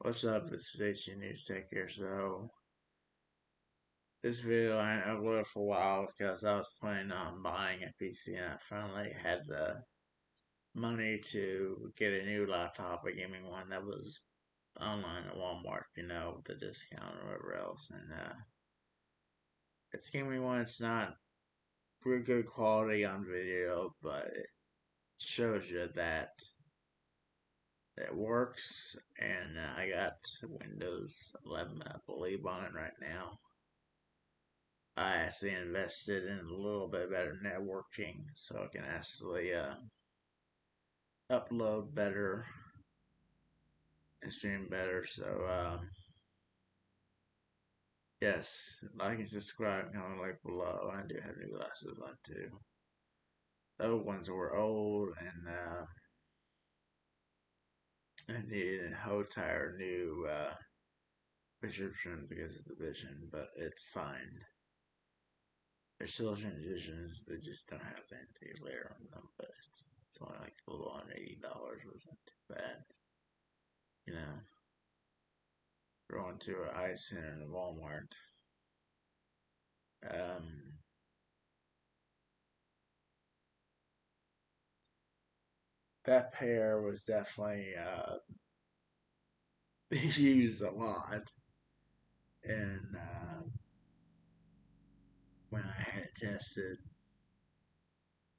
What's up, this is News Tech here. So, this video I uploaded for a while because I was planning on buying a PC and I finally had the money to get a new laptop, a gaming one that was online at Walmart, you know, with the discount or whatever else. And, uh, it's gaming one, it's not pretty good quality on video, but it shows you that it works, and uh, I got Windows 11, I believe, on it right now. I actually invested in a little bit better networking so I can actually uh, upload better and stream better. So, um, yes, like and subscribe, comment like below. I do have new glasses on too. Those ones were old and I needed a whole entire new uh, prescription because of the vision, but it's fine. They're still transitions, they just don't have anti glare on them, but it's, it's only like a little under $80, wasn't too bad. You know, going to an eye center in Walmart. Um, that pair was definitely uh, used a lot. And uh, when I had tested,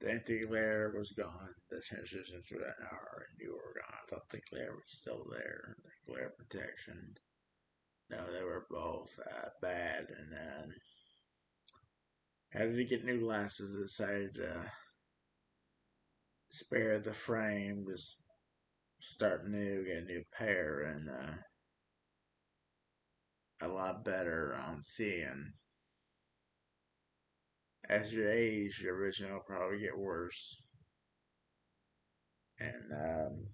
the anti-glare was gone. The transitions for that hour and you were gone. I thought the glare was still there. The glare protection. No, they were both uh, bad. And then, had to get new glasses. Decided to spare the frame, just start new, get a new pair, and uh, a lot better on seeing. As you age, your vision will probably get worse. And um,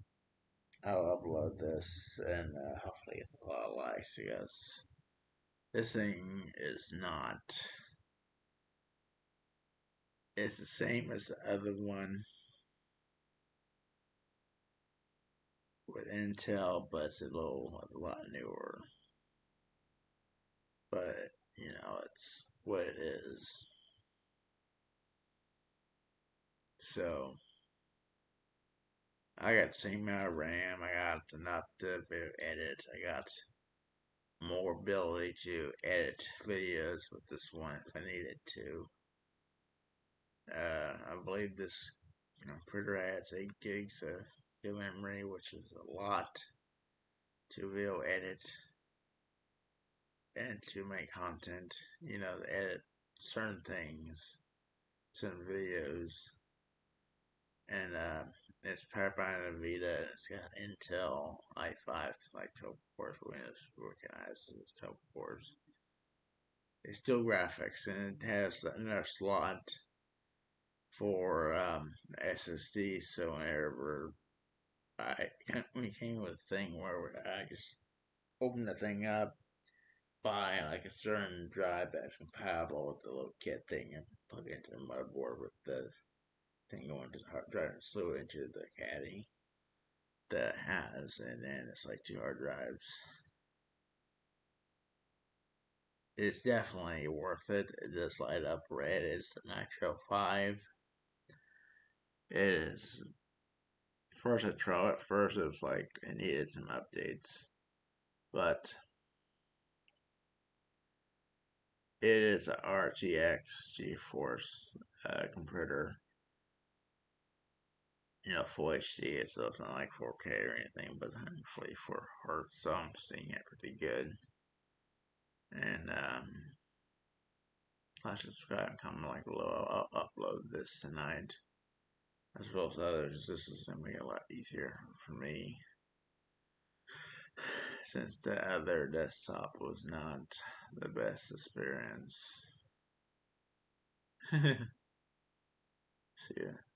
I'll upload this and uh, hopefully it's a lot of likes because this thing is not. It's the same as the other one with Intel, but it's a little, it's a lot newer. But, you know, it's what it is. So, I got the same amount of RAM, I got enough to edit, I got more ability to edit videos with this one if I needed to. Uh, I believe this you know, printer adds 8 gigs of memory, which is a lot to to edit and to make content, you know, edit certain things, certain videos. And uh, it's powered by NVIDIA, it's got Intel i5, it's like 12 cores, Windows recognizes as 12 cores. It's still graphics, and it has another slot for um, SSD, so whenever I came with a thing where I just open the thing up, buy like a certain drive that's compatible with the little kit thing, and plug it into the motherboard with the thing going to the hard drive and slew it into the caddy that has, and then it's like two hard drives. It's definitely worth it. Does light up red. It's the Nitro 5. It is first I tried at first it was like it needed some updates. But it is a RTX GeForce uh, converter. You know, full HD, so it's not like 4K or anything, but hopefully for hertz, so I'm seeing it pretty good. And um, like, subscribe, comment, like below. I'll upload this tonight as well as others, this is going to be a lot easier for me since the other desktop was not the best experience. See ya.